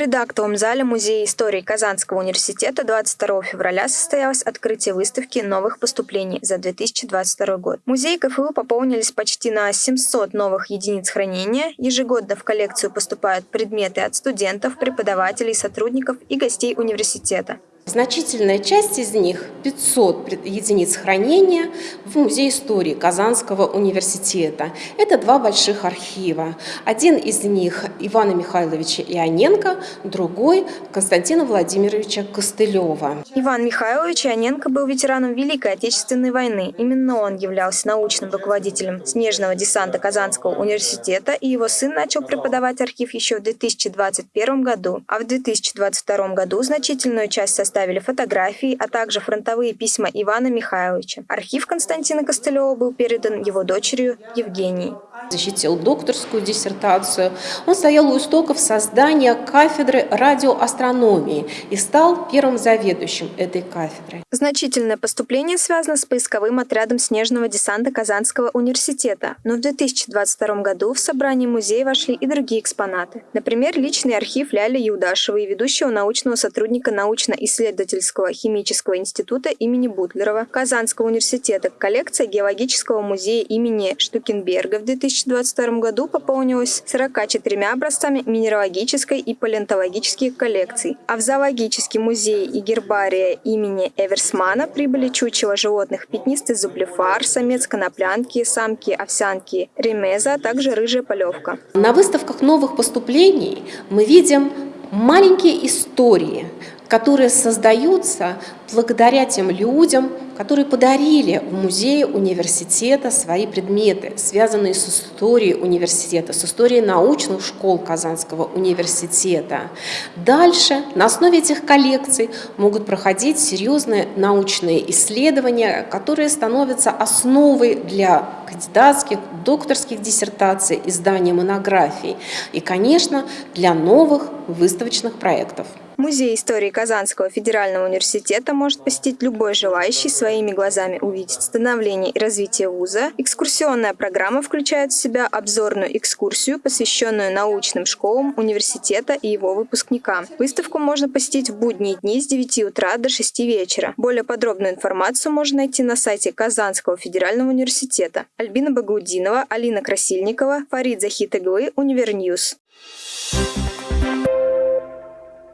предактовом зале Музея истории Казанского университета 22 февраля состоялось открытие выставки новых поступлений за 2022 год. Музей КФУ пополнились почти на 700 новых единиц хранения. Ежегодно в коллекцию поступают предметы от студентов, преподавателей, сотрудников и гостей университета. Значительная часть из них, 500 единиц хранения, в Музее истории Казанского университета. Это два больших архива. Один из них Ивана Михайловича Ионенко, другой Константина Владимировича Костылева. Иван Михайлович Ионенко был ветераном Великой Отечественной войны. Именно он являлся научным руководителем снежного десанта Казанского университета, и его сын начал преподавать архив еще в 2021 году. А в 2022 году значительную часть состава представили фотографии, а также фронтовые письма Ивана Михайловича. Архив Константина Костылева был передан его дочерью Евгении. Защитил докторскую диссертацию. Он стоял у истоков создания кафедры радиоастрономии и стал первым заведующим этой кафедры. Значительное поступление связано с поисковым отрядом снежного десанта Казанского университета, но в 2022 году в собрание музея вошли и другие экспонаты. Например, личный архив Ляли Юдашевой, ведущего научного сотрудника научно-исследовательского исследовательского химического института имени Бутлерова, Казанского университета, коллекция Геологического музея имени Штукенберга в 2022 году пополнилась 44 образцами минералогической и палеонтологических коллекций, а в Зоологический музей и гербария имени Эверсмана прибыли чучело животных пятнистый зублефар, самец коноплянки, самки овсянки ремеза, а также рыжая полевка. На выставках новых поступлений мы видим маленькие истории, которые создаются благодаря тем людям, которые подарили в музее университета свои предметы, связанные с историей университета, с историей научных школ Казанского университета. Дальше на основе этих коллекций могут проходить серьезные научные исследования, которые становятся основой для кандидатских, докторских диссертаций, издания монографий и, конечно, для новых выставочных проектов. Музей истории Казанского федерального университета может посетить любой желающий своими глазами увидеть становление и развитие вуза. Экскурсионная программа включает в себя обзорную экскурсию, посвященную научным школам университета и его выпускникам. Выставку можно посетить в будние дни с 9 утра до 6 вечера. Более подробную информацию можно найти на сайте Казанского федерального университета. Альбина Багаудинова, Алина Красильникова, Фарид Захитаглы, Univer News. Thank you